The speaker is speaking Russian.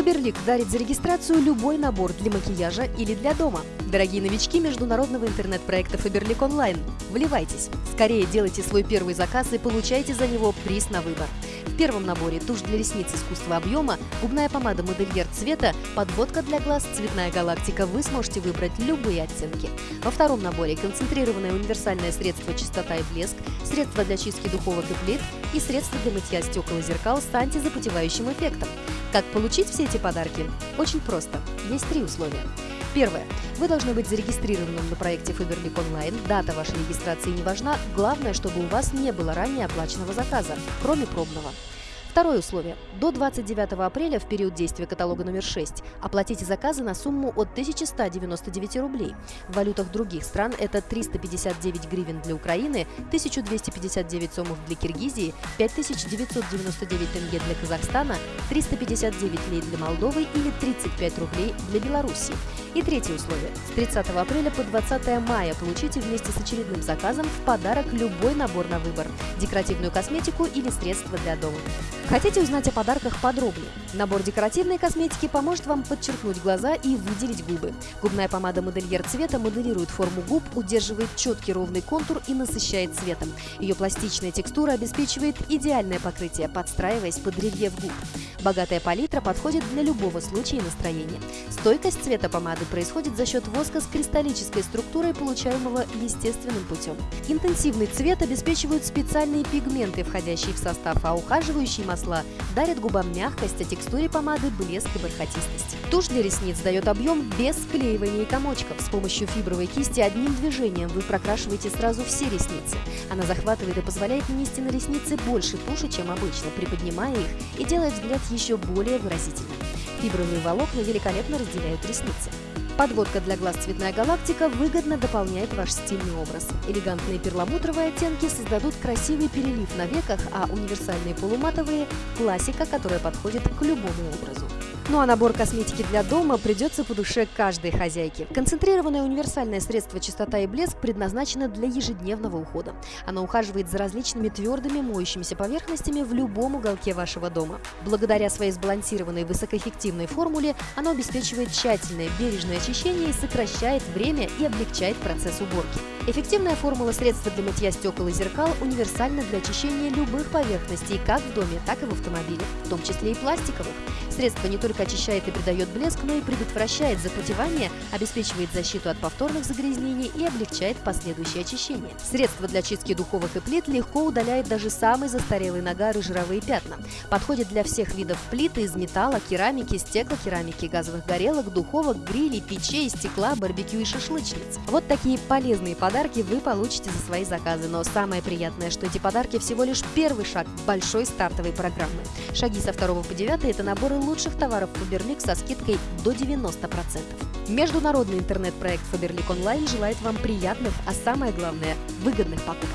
Фаберлик дарит за регистрацию любой набор для макияжа или для дома. Дорогие новички международного интернет-проекта Фаберлик Онлайн, вливайтесь! Скорее делайте свой первый заказ и получайте за него приз на выбор. В первом наборе тушь для ресниц искусства объема, губная помада модельер цвета, подводка для глаз, цветная галактика вы сможете выбрать любые оттенки. Во втором наборе концентрированное универсальное средство чистота и блеск, средство для чистки духовок и плит и средство для мытья стекол и зеркал с антизапотевающим эффектом. Как получить все эти подарки? Очень просто. Есть три условия. Первое. Вы должны быть зарегистрированным на проекте Faberlic Online. Дата вашей регистрации не важна. Главное, чтобы у вас не было ранее оплаченного заказа, кроме пробного. Второе условие. До 29 апреля, в период действия каталога номер 6, оплатите заказы на сумму от 1199 рублей. В валютах других стран это 359 гривен для Украины, 1259 сомов для Киргизии, 5999 тенге для Казахстана, 359 лей для Молдовы или 35 рублей для Беларуси. И третье условие. С 30 апреля по 20 мая получите вместе с очередным заказом в подарок любой набор на выбор – декоративную косметику или средства для дома. Хотите узнать о подарках подробнее? Набор декоративной косметики поможет вам подчеркнуть глаза и выделить губы. Губная помада модельер цвета моделирует форму губ, удерживает четкий ровный контур и насыщает цветом. Ее пластичная текстура обеспечивает идеальное покрытие, подстраиваясь под рельеф губ. Богатая палитра подходит для любого случая и настроения. Стойкость цвета помады происходит за счет воска с кристаллической структурой, получаемого естественным путем. Интенсивный цвет обеспечивают специальные пигменты, входящие в состав, а ухаживающие масла дарят губам мягкость, а текстуре помады блеск и бархатистость. Тушь для ресниц дает объем без склеивания и комочков. С помощью фибровой кисти одним движением вы прокрашиваете сразу все ресницы. Она захватывает и позволяет нанести на ресницы больше туши, чем обычно, приподнимая их и делает взгляд еще более выразительным. Фибровые волокна великолепно разделяют ресницы. Подводка для глаз «Цветная галактика» выгодно дополняет ваш стильный образ. Элегантные перламутровые оттенки создадут красивый перелив на веках, а универсальные полуматовые – классика, которая подходит к любому образу. Ну а набор косметики для дома придется по душе каждой хозяйке. Концентрированное универсальное средство «Чистота и блеск» предназначено для ежедневного ухода. Оно ухаживает за различными твердыми моющимися поверхностями в любом уголке вашего дома. Благодаря своей сбалансированной высокоэффективной формуле оно обеспечивает тщательное бережное очищение и сокращает время и облегчает процесс уборки. Эффективная формула средства для мытья стекол и зеркал универсальна для очищения любых поверхностей как в доме, так и в автомобиле, в том числе и пластиковых. Средство не только очищает и придает блеск, но и предотвращает запотевание, обеспечивает защиту от повторных загрязнений и облегчает последующее очищение. Средство для чистки духовых и плит легко удаляет даже самый застарелый нагар и жировые пятна. Подходит для всех видов плит из металла, керамики, стеклокерамики, газовых горелок, духовок, грилей, печей, стекла, барбекю и шашлычниц. Вот такие полезные подарки вы получите за свои заказы. Но самое приятное, что эти подарки всего лишь первый шаг большой стартовой программы. Шаги со 2 по 9 – это наборы лучших товаров Faberlic со скидкой до 90%. Международный интернет-проект Faberlic Online желает вам приятных, а самое главное – выгодных покупок.